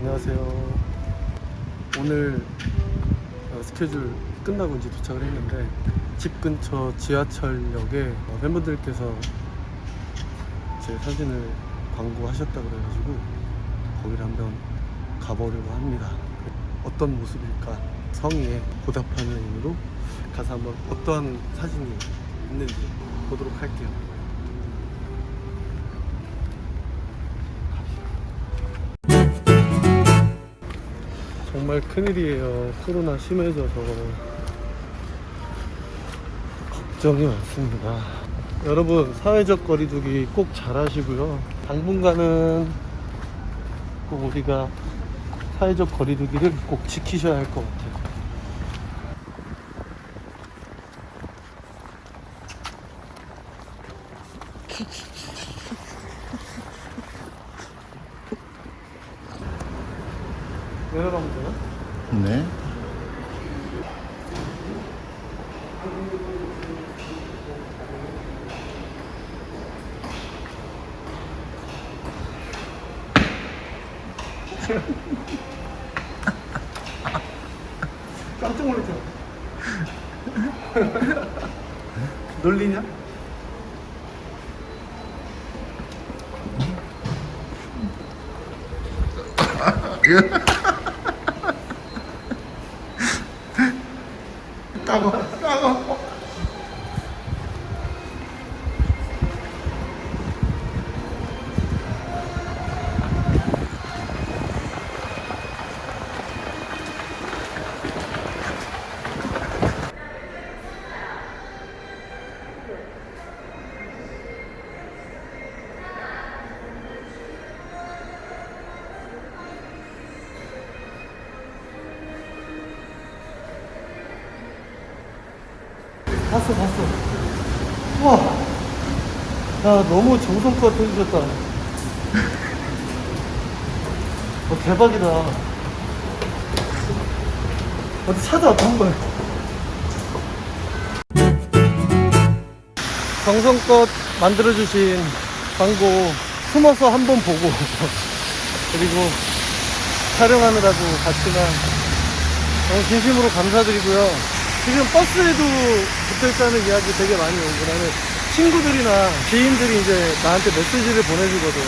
안녕하세요. 오늘 어, 스케줄 끝나고 이제 도착을 했는데 집 근처 지하철역에 어, 팬분들께서 제 사진을 광고하셨다 그래가지고 거기를 한번 가보려고 합니다. 어떤 모습일까 성의에 보답하는 의미로 가서 한번 어떠한 사진이 있는지 보도록 할게요. 정말 큰일이에요. 코로나 심해져서 걱정이 많습니다. 여러분 사회적 거리두기 꼭 잘하시고요. 당분간은 꼭 우리가 사회적 거리두기를 꼭 지키셔야 할 것 같아요. 내려가면 되나? 네. 깜짝 놀랐잖아. 놀리냐? 따고 따고. 봤어, 봤어. 우와. 야, 너무 정성껏 해주셨다. 어, 대박이다. 어디 찾아왔다, 한 번. 정성껏 만들어주신 광고 숨어서 한 번 보고, 그리고 촬영하느라고 갔지만, 너무 진심으로 감사드리고요. 지금 버스에도 붙어있다는 이야기 되게 많이 오고 나는 친구들이나 지인들이 이제 나한테 메시지를 보내주거든.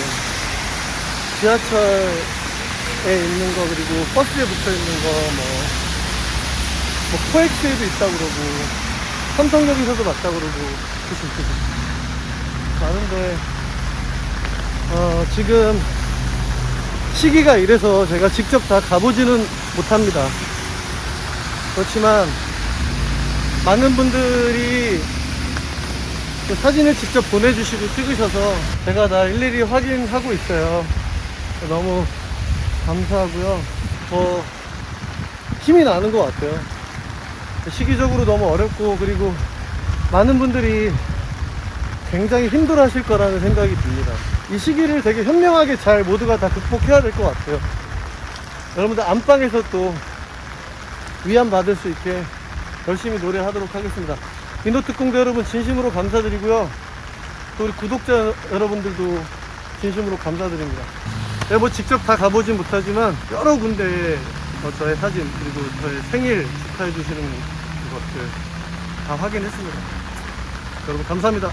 지하철에 있는 거 그리고 버스에 붙어있는 거 뭐, 뭐 코엑스에도 있다고 그러고 삼성역에서도 맞다고 그러고 많은데 어, 지금 시기가 이래서 제가 직접 다 가보지는 못합니다. 그렇지만 많은 분들이 그 사진을 직접 보내주시고 찍으셔서 제가 다 일일이 확인하고 있어요. 너무 감사하고요. 더 힘이 나는 것 같아요. 시기적으로 너무 어렵고 그리고 많은 분들이 굉장히 힘들어 하실 거라는 생각이 듭니다. 이 시기를 되게 현명하게 잘 모두가 다 극복해야 될 것 같아요. 여러분들 안방에서 또 위안 받을 수 있게 열심히 노래하도록 하겠습니다. 인도 특공대 여러분 진심으로 감사드리고요. 또 우리 구독자 여러분들도 진심으로 감사드립니다. 네, 뭐 직접 다 가보진 못하지만 여러 군데에 어, 저의 사진 그리고 저의 생일 축하해 주시는 것들 다 확인했습니다. 여러분 감사합니다.